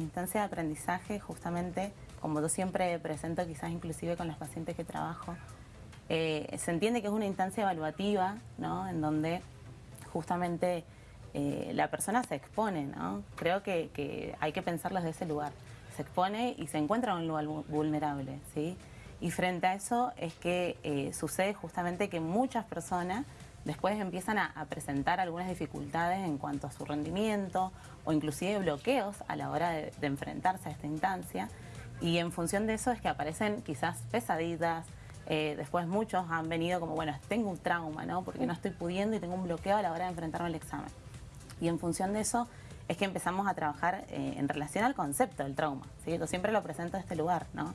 instancia de aprendizaje, justamente, como yo siempre presento, quizás inclusive con los pacientes que trabajo, eh, se entiende que es una instancia evaluativa, ¿no? En donde justamente eh, la persona se expone, ¿no? Creo que, hay que pensarlo desde ese lugar. Se expone y se encuentra en un lugar vulnerable, ¿sí? Y frente a eso es que eh, sucede justamente que muchas personas después empiezan a, presentar algunas dificultades en cuanto a su rendimiento o inclusive bloqueos a la hora de, enfrentarse a esta instancia y en función de eso es que aparecen quizás pesaditas, eh, después muchos han venido como, bueno, tengo un trauma, ¿no? Porque no estoy pudiendo y tengo un bloqueo a la hora de enfrentarme al examen. Y en función de eso es que empezamos a trabajar eh, en relación al concepto del trauma. ¿sí? Siempre lo presento a este lugar, ¿no?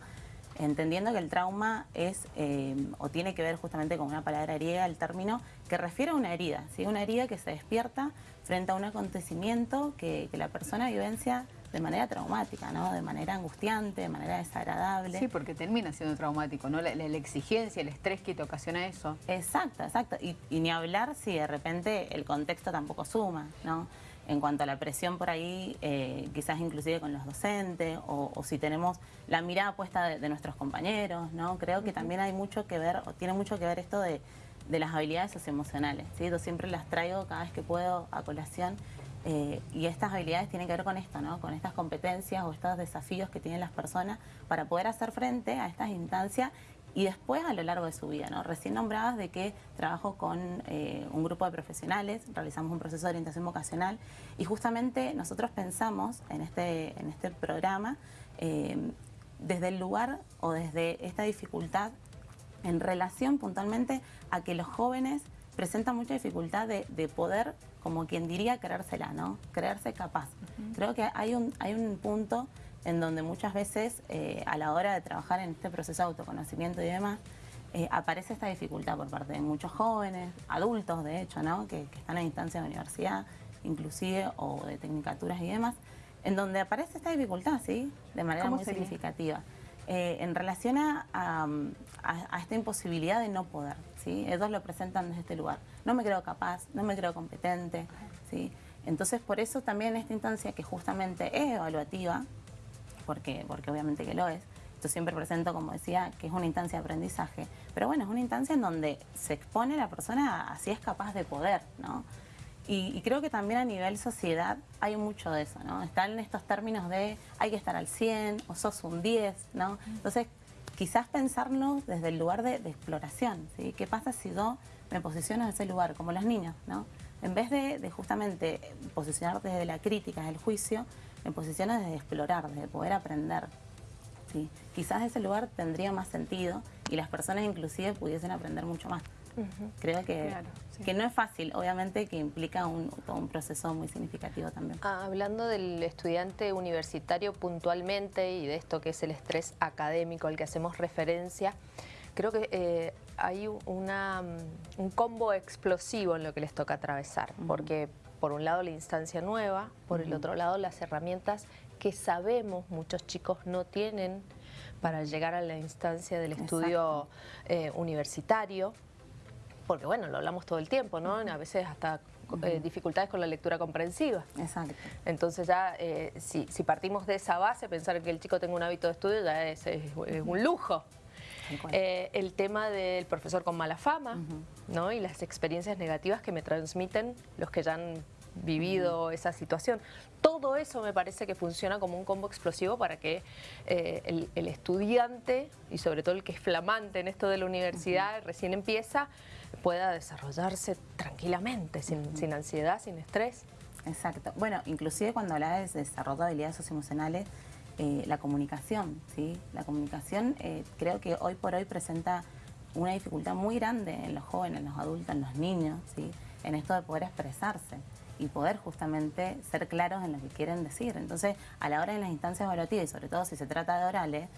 Entendiendo que el trauma es eh, o tiene que ver justamente con una palabra griega, el término, que refiere a una herida, ¿sí? una herida que se despierta frente a un acontecimiento que, la persona vivencia de manera traumática, ¿no? de manera angustiante, de manera desagradable. Sí, porque termina siendo traumático, ¿no? La, exigencia, el estrés que te ocasiona eso. Exacto, exacto. Y, y, ni hablar si de repente el contexto tampoco suma, ¿no? En cuanto a la presión por ahí, eh, quizás inclusive con los docentes, o, si tenemos la mirada puesta de, nuestros compañeros, ¿no? Creo que también hay mucho que ver, o tiene mucho que ver esto de, las habilidades socioemocionales, ¿sí? Yo siempre las traigo cada vez que puedo a colación, eh, y estas habilidades tienen que ver con esto, ¿no? Con estas competencias o estos desafíos que tienen las personas para poder hacer frente a estas instancias y después a lo largo de su vida. ¿no? Recién nombrabas de que trabajo con eh, un grupo de profesionales, realizamos un proceso de orientación vocacional y justamente nosotros pensamos en este, en este programa eh, desde el lugar o desde esta dificultad en relación puntualmente a que los jóvenes presentan mucha dificultad de, poder, como quien diría, creérsela, ¿no? Creerse capaz. Creo que hay un, hay un punto en donde muchas veces eh, a la hora de trabajar en este proceso de autoconocimiento y demás, eh, aparece esta dificultad por parte de muchos jóvenes, adultos de hecho, ¿no? que, están en instancia de universidad, inclusive, o de tecnicaturas y demás, en donde aparece esta dificultad, ¿sí? De manera muy significativa. Eh, en relación a, esta imposibilidad de no poder, ¿sí? Ellos lo presentan desde este lugar. No me creo capaz, no me creo competente, ¿sí? Entonces, por eso también esta instancia que justamente es evaluativa, porque, porque obviamente que lo es. Yo siempre presento, como decía, que es una instancia de aprendizaje, pero bueno, es una instancia en donde se expone la persona a si es capaz de poder, ¿no? Y, creo que también a nivel sociedad hay mucho de eso, ¿no? Están en estos términos de hay que estar al 100 o sos un 10, ¿no? Entonces, quizás pensarnos desde el lugar de, exploración, ¿sí? ¿Qué pasa si yo me posiciono en ese lugar, como los niños, ¿no? En vez de, de justamente posicionar desde la crítica, desde el juicio, en posiciones de explorar, de poder aprender. ¿sí? Quizás ese lugar tendría más sentido y las personas inclusive pudiesen aprender mucho más. Creo que, que no es fácil, obviamente que implica un, un proceso muy significativo también. Ah, hablando del estudiante universitario puntualmente y de esto que es el estrés académico al que hacemos referencia, creo que eh, hay una, un combo explosivo en lo que les toca atravesar, porque por un lado la instancia nueva, por el otro lado las herramientas que sabemos muchos chicos no tienen para llegar a la instancia del estudio eh, universitario, porque bueno, lo hablamos todo el tiempo, ¿no? A veces hasta eh, dificultades con la lectura comprensiva. Exacto. Entonces ya, eh, si, partimos de esa base, pensar que el chico tenga un hábito de estudio ya es, un lujo. el tema del profesor con mala fama, ¿no? Y las experiencias negativas que me transmiten los que ya han vivido esa situación. Todo eso me parece que funciona como un combo explosivo para que eh, el, estudiante, y sobre todo el que es flamante en esto de la universidad, recién empieza, pueda desarrollarse tranquilamente, sin, ansiedad, sin estrés. Exacto. Bueno, inclusive cuando hablas de desarrollo de habilidades socioemocionales, eh, la comunicación, ¿sí? La comunicación eh, creo que hoy por hoy presenta una dificultad muy grande en los jóvenes, en los adultos, en los niños, ¿sí? En esto de poder expresarse y poder justamente ser claros en lo que quieren decir. Entonces, a la hora de las instancias evaluativas, y sobre todo si se trata de orales,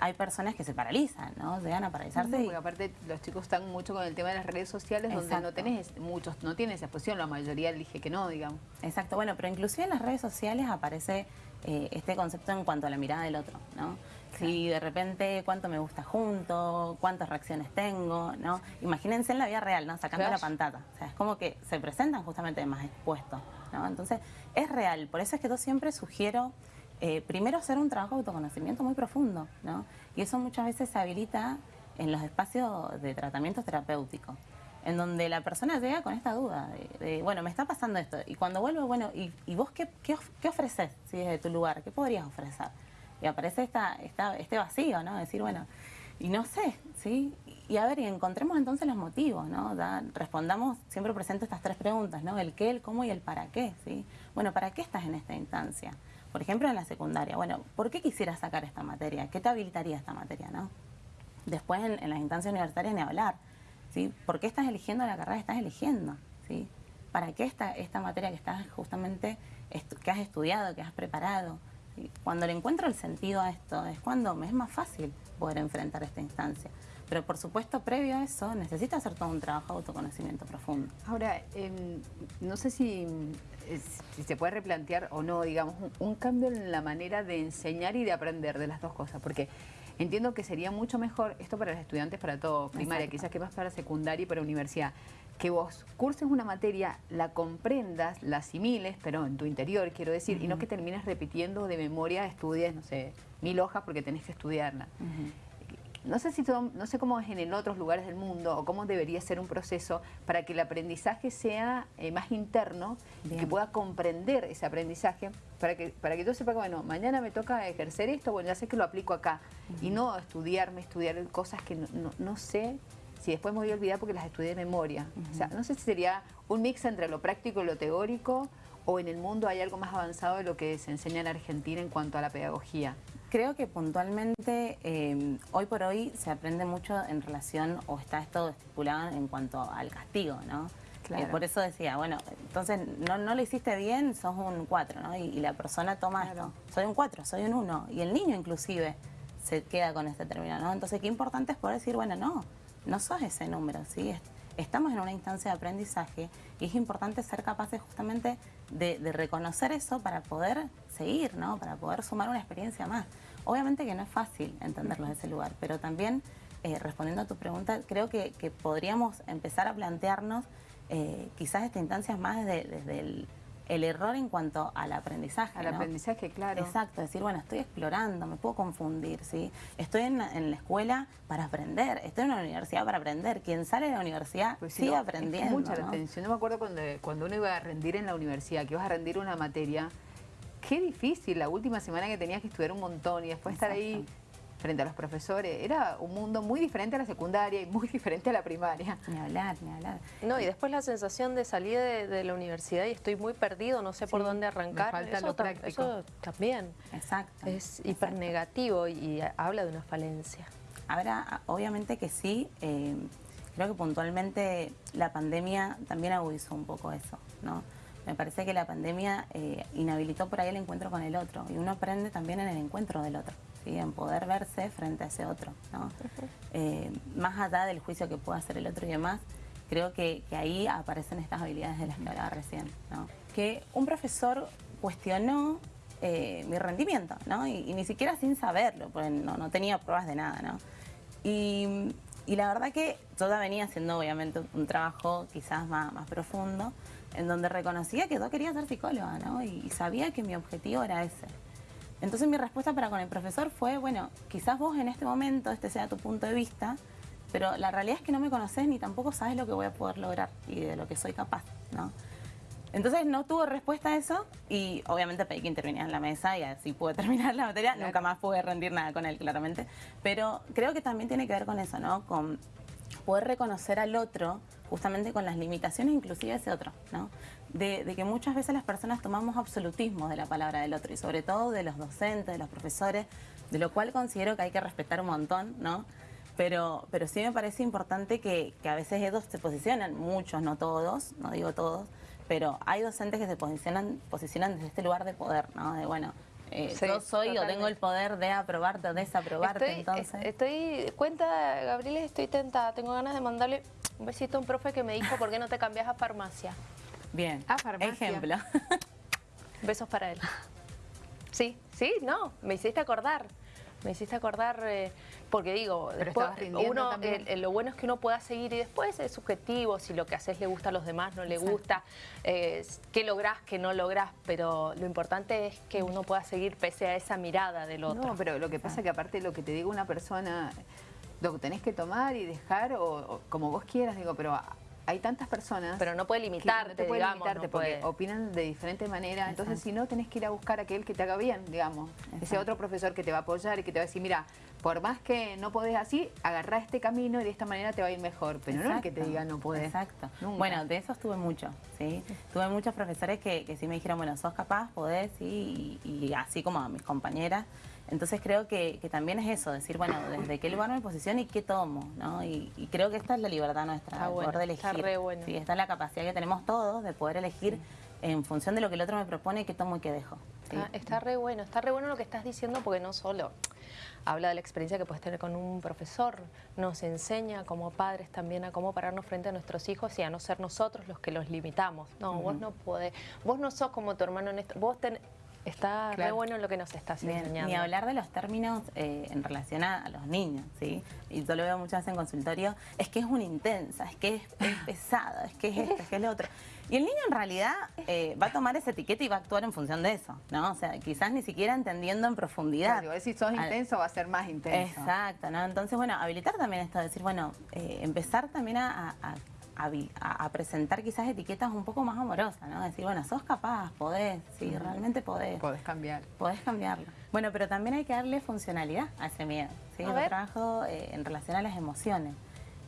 hay personas que se paralizan, ¿no? Llegan a paralizarse. porque aparte los chicos están mucho con el tema de las redes sociales donde no tenés, muchos no tienen esa exposición, la mayoría elige que no, digamos. Exacto, bueno, pero inclusive en las redes sociales aparece eh, este concepto en cuanto a la mirada del otro, ¿no? Si de repente cuánto me gusta junto, cuántas reacciones tengo, ¿no? Imagínense en la vida real, ¿no? Sacando la pantalla. O sea, es como que se presentan justamente más expuestos, ¿no? Entonces, es real. Por eso es que yo siempre sugiero eh, primero hacer un trabajo de autoconocimiento muy profundo, ¿no? Y eso muchas veces se habilita en los espacios de tratamiento terapéutico, en donde la persona llega con esta duda de, bueno, me está pasando esto, y cuando vuelve, bueno, ¿y, vos qué, qué, ofreces ¿sí? desde tu lugar? ¿Qué podrías ofrecer? Y aparece esta, esta, este vacío, ¿no? Decir, bueno, y no sé, ¿sí? Y a ver, y encontremos entonces los motivos, ¿no? respondamos, siempre presento estas tres preguntas, ¿no? El qué, el cómo y el para qué, ¿sí? Bueno, ¿para qué estás en esta instancia? Por ejemplo, en la secundaria, bueno, ¿por qué quisieras sacar esta materia? ¿Qué te habilitaría esta materia, no? Después en, las instancias universitarias ni hablar, ¿sí? ¿Por qué estás eligiendo la carrera que estás eligiendo, ¿sí? ¿Para qué esta, esta materia que estás justamente, que has estudiado, que has preparado? Cuando le encuentro el sentido a esto, es cuando me es más fácil poder enfrentar esta instancia. Pero por supuesto, previo a eso, necesita hacer todo un trabajo de autoconocimiento profundo. Ahora, em, no sé si, si, se puede replantear o no, digamos, un, cambio en la manera de enseñar y de aprender de las dos cosas, porque entiendo que sería mucho mejor, esto para los estudiantes, para todo, primaria, quizás que más para secundaria y para universidad, que vos curses una materia, la comprendas, la asimiles, pero en tu interior, quiero decir, y no que termines repitiendo de memoria, estudies, no sé, mil hojas porque tenés que estudiarla. No sé, si no sé cómo es en otros lugares del mundo o cómo debería ser un proceso para que el aprendizaje sea eh, más interno, que pueda comprender ese aprendizaje, para que, para que yo sepa que, bueno, mañana me toca ejercer esto, bueno, ya sé que lo aplico acá, y no estudiarme, estudiar cosas que no sé si después me voy a olvidar porque las estudié de memoria. O sea, no sé si sería un mix entre lo práctico y lo teórico o en el mundo hay algo más avanzado de lo que se enseña en Argentina en cuanto a la pedagogía. Creo que puntualmente em, hoy por hoy se aprende mucho en relación o está esto estipulado en cuanto al castigo, ¿no? Eh, por eso decía, bueno, entonces no, no lo hiciste bien, sos un 4, ¿no? Y, la persona toma esto, soy un 4, soy un 1. Y el niño inclusive se queda con este término, ¿no? Entonces qué importante es poder decir, bueno, no, no sos ese número, ¿sí? Estamos en una instancia de aprendizaje y es importante ser capaces justamente de, reconocer eso para poder seguir, ¿no? Para poder sumar una experiencia más. Obviamente que no es fácil entenderlo de ese lugar, pero también, eh, respondiendo a tu pregunta, creo que, podríamos empezar a plantearnos eh, quizás esta instancia más desde el el error en cuanto al aprendizaje. Al aprendizaje, claro. Exacto, decir, bueno, estoy explorando, me puedo confundir, ¿sí? Estoy en, la escuela para aprender, estoy en la universidad para aprender. Quien sale de la universidad pues sigue aprendiendo. mucha la atención. Yo me acuerdo cuando, cuando uno iba a rendir en la universidad, que ibas a rendir una materia, qué difícil la última semana que tenías que estudiar un montón y después estar ahí frente a los profesores. Era un mundo muy diferente a la secundaria y muy diferente a la primaria. Ni hablar, ni hablar. No, y después la sensación de salir de, la universidad y estoy muy perdido, no sé por dónde arrancar. falta eso, lo práctico. Eso también. Exacto. Es hiper negativo y, habla de una falencia. Ahora, obviamente que sí. Eh, creo que puntualmente la pandemia también agudizó un poco eso, ¿no? Me parece que la pandemia eh, inhabilitó por ahí el encuentro con el otro y uno aprende también en el encuentro del otro en poder verse frente a ese otro. Eh, más allá del juicio que pueda hacer el otro y demás, creo que, ahí aparecen estas habilidades de las que hablaba recién. Que un profesor cuestionó eh, mi rendimiento, Y, ni siquiera sin saberlo, porque no, tenía pruebas de nada, Y, la verdad que toda venía haciendo obviamente un trabajo quizás más, profundo, en donde reconocía que yo quería ser psicóloga, y sabía que mi objetivo era ese. Entonces mi respuesta para con el profesor fue, bueno, quizás vos en este momento este sea tu punto de vista, pero la realidad es que no me conoces ni tampoco sabes lo que voy a poder lograr y de lo que soy capaz, ¿no? Entonces no tuvo respuesta a eso y obviamente pedí que interviniera en la mesa y así pude terminar la materia. Nunca más pude rendir nada con él, claramente. Pero creo que también tiene que ver con eso, ¿no? Con poder reconocer al otro justamente con las limitaciones inclusive de ese otro, ¿no? De, que muchas veces las personas tomamos absolutismo de la palabra del otro y sobre todo de los docentes, de los profesores, de lo cual considero que hay que respetar un montón, ¿no? Pero, pero sí me parece importante que, a veces ellos se posicionan, muchos, no todos, no digo todos, pero hay docentes que se posicionan, posicionan desde este lugar de poder, ¿no? De bueno, eh, yo soy o tengo el poder de aprobarte o desaprobarte, entonces. Estoy, cuenta, Gabriela, estoy tentada, tengo ganas de mandarle un besito a un profe que me dijo, ¿por qué no te cambias a farmacia? Bien, a farmacia. ejemplo. Besos para él. Sí, sí, no, me hiciste acordar. Me hiciste acordar, eh, porque digo, después uno, eh, lo bueno es que uno pueda seguir y después es subjetivo, si lo que haces le gusta a los demás, no le Exacto. gusta, eh, qué lográs, qué no lográs, pero lo importante es que uno pueda seguir pese a esa mirada del otro. No, pero lo que pasa es que aparte lo que te diga una persona, lo que tenés que tomar y dejar, o, o como vos quieras, digo, pero hay tantas personas... Pero no puede limitarte, no te puede digamos, limitarte no porque puede- opinan de diferente manera. Entonces, Exacto. si no, tenés que ir a buscar a aquel que te haga bien, digamos. Ese Exacto. otro profesor que te va a apoyar y que te va a decir, mira, por más que no podés así, agarrá este camino y de esta manera te va a ir mejor. Pero no el que te Exacto, diga no podés. Exacto. Nunca. Bueno, de eso estuve mucho, ¿sí? Tuve muchos profesores que, que sí me dijeron, bueno, sos capaz, podés, sí, y, y así como a mis compañeras. Entonces creo que, que también es eso, decir, bueno, desde qué lugar me posiciono y qué tomo, ¿no? Y, y creo que esta es la libertad nuestra, Está el bueno, poder de elegir. está re bueno. Sí, esta es la capacidad que tenemos todos de poder elegir en función de lo que el otro me propone, qué tomo y qué dejo. ¿sí? Está, está re bueno, está re bueno lo que estás diciendo porque no solo habla de la experiencia que puedes tener con un profesor, nos enseña como padres también a cómo pararnos frente a nuestros hijos y a no ser nosotros los que los limitamos. No, vos no podés, vos no sos como tu hermano en esto, vos ten- está re Claro. bueno lo que nos estás Bien, enseñando. Ni hablar de los términos eh, en relación a, a los niños, ¿sí? Y yo lo veo muchas veces en consultorio, es que es una intensa, es que es, es pesado, es que es esto, es que es lo otro. Y el niño en realidad eh, va a tomar esa etiqueta y va a actuar en función de eso, ¿no? O sea, quizás ni siquiera entendiendo en profundidad. Claro, si sos Al- intenso va a ser más intenso. Exacto, ¿no? Entonces, bueno, habilitar también esto, decir, bueno, eh, empezar también a, a- a presentar quizás etiquetas un poco más amorosas, ¿no? Decir, bueno, sos capaz, podés, sí, realmente podés. Podés cambiar. Podés cambiarlo. Bueno, pero también hay que darle funcionalidad a ese miedo. ¿sí? Yo trabajo eh, en relación a las emociones.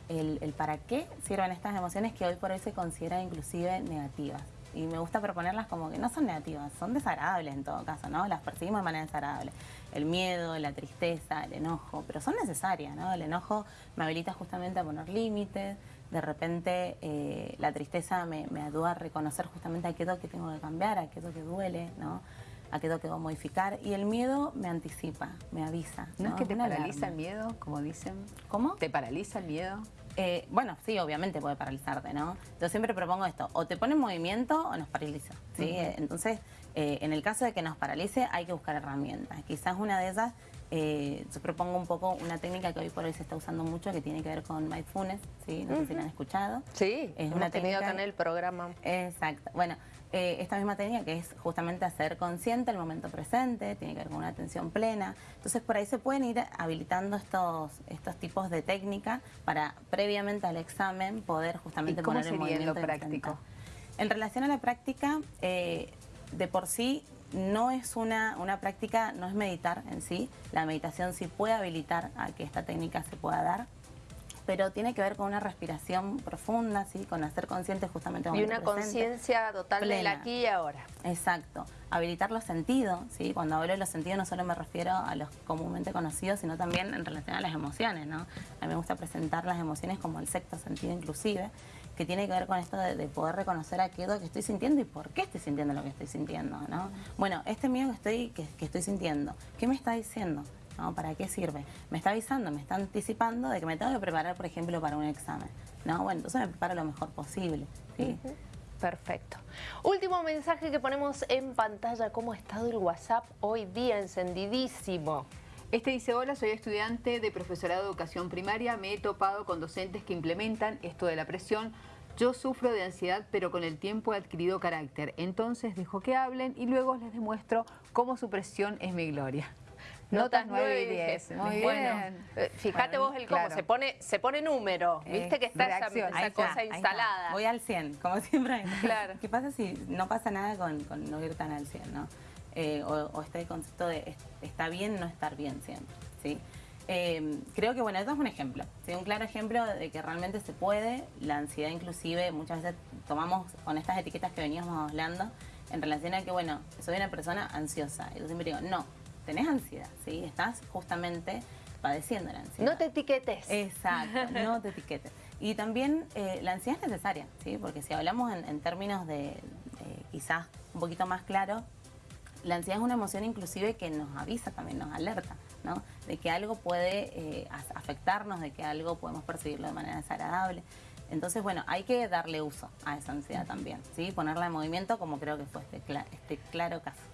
El, el para qué sirven estas emociones que hoy por hoy se consideran inclusive negativas. Y me gusta proponerlas como que no son negativas, son desagradables en todo caso, ¿no? Las percibimos de manera desagradable. El miedo, la tristeza, el enojo, pero son necesarias, ¿no? El enojo me habilita justamente a poner límites, de repente eh, la tristeza me, me ayuda a reconocer justamente aquello que tengo que cambiar, aquello que duele, ¿no? Aquello que debo modificar. Y el miedo me anticipa, me avisa. ¿No, es que te una paraliza el miedo, como dicen? ¿Cómo? ¿Te paraliza el miedo? Eh, bueno, sí, obviamente puede paralizarte, ¿no? Yo siempre propongo esto, o te pone en movimiento o nos paraliza, ¿sí? Entonces, eh, en el caso de que nos paralice, hay que buscar herramientas. Quizás una de ellas, eh, yo propongo un poco una técnica que hoy por hoy se está usando mucho, que tiene que ver con mindfulness, ¿sí? No sé si la han escuchado. Sí, Es hemos una tenido técnica- acá en el programa. Exacto. Bueno, eh, esta misma técnica que es justamente hacer consciente el momento presente, tiene que ver con una atención plena. Entonces, por ahí se pueden ir habilitando estos, estos tipos de técnicas para previamente al examen poder justamente ¿Y cómo poner el sería en lo movimiento práctico? En relación a la práctica, eh, de por sí no es una, una práctica, no es meditar en sí. La meditación sí puede habilitar a que esta técnica se pueda dar pero tiene que ver con una respiración profunda, ¿sí? con hacer consciente justamente Y una conciencia total del aquí y ahora. Exacto. Habilitar los sentidos, ¿sí? Cuando hablo de los sentidos no solo me refiero a los comúnmente conocidos, sino también en relación a las emociones, ¿no? A mí me gusta presentar las emociones como el sexto sentido inclusive, que tiene que ver con esto de, de poder reconocer aquello que estoy sintiendo y por qué estoy sintiendo lo que estoy sintiendo, ¿no? Bueno, este miedo que estoy, que, que estoy sintiendo, ¿qué me está diciendo? ¿no? ¿Para qué sirve? Me está avisando, me está anticipando de que me tengo que preparar, por ejemplo, para un examen. ¿no? Bueno, entonces me preparo lo mejor posible. ¿sí? Perfecto. Último mensaje que ponemos en pantalla, cómo ha estado el WhatsApp hoy día encendidísimo. Este dice, hola, soy estudiante de profesorado de educación primaria, me he topado con docentes que implementan esto de la presión. Yo sufro de ansiedad, pero con el tiempo he adquirido carácter. Entonces dejo que hablen y luego les demuestro cómo su presión es mi gloria. Notas 9 y 10. Muy Bueno, bien. eh, fíjate Bueno, vos el cómo, claro. se pone se pone número, viste que está esa, reacción. esa Ahí está, cosa está. instalada. Voy al 100, como siempre. Claro. ¿Qué pasa si no pasa nada con, con no ir tan al 100, no? Eh, o, o este concepto de es- está bien no estar bien siempre, ¿sí? Eh, creo que, bueno, esto es un ejemplo, ¿sí? un claro ejemplo de que realmente se puede, la ansiedad inclusive muchas veces tomamos con estas etiquetas que veníamos hablando en relación a que, bueno, soy una persona ansiosa. Y yo siempre digo, no, tenés ansiedad, ¿sí? Estás justamente padeciendo la ansiedad. No te etiquetes. Exacto, no te etiquetes. Y también eh, la ansiedad es necesaria, ¿sí? Porque si hablamos en, en términos de, de quizás un poquito más claro, la ansiedad es una emoción inclusive que nos avisa también, nos alerta, ¿no? De que algo puede eh, afectarnos, de que algo podemos percibirlo de manera desagradable. Entonces, bueno, hay que darle uso a esa ansiedad también, ¿sí? Ponerla en movimiento como creo que fue este, este claro caso.